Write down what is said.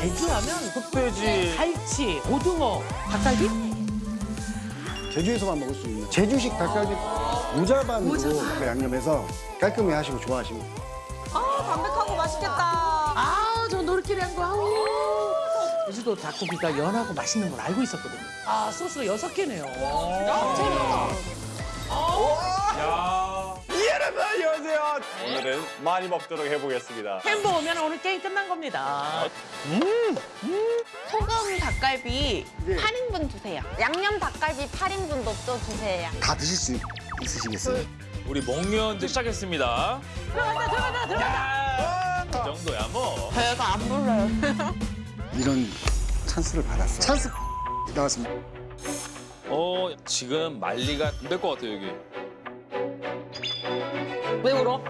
제주하면 흑돼지. 갈치, 고등어, 닭갈비? 제주에서만 먹을 수 있는 제주식 닭갈비 무자반으로 그 양념해서 깔끔히 하시고 좋아하시면 아, 담백하고 맛있겠다. 아, 저 노릇끼리 한 거. 아우. 제주도 닭고기가 연하고 맛있는 걸 알고 있었거든요. 아, 소스가 여섯 개네요. 여 안녕하세요. 오늘은 많이 먹도록 해보겠습니다. 햄버거면 오늘 게임 끝난 겁니다. 소금 닭갈비 예. 8인분 주세요. 양념 닭갈비 8인분도 또 주세요. 다 드실 수 있으시겠어요? 우리 먹면 이제 시작했습니다. 들어간다, 들어간다, 들어간다. 그 정도야 뭐. 배가 안 불러요. 이런 찬스를 받았어. 찬스 나왔습니다. 어 지금 말리가 안 될 것 같아요 여기. 不对我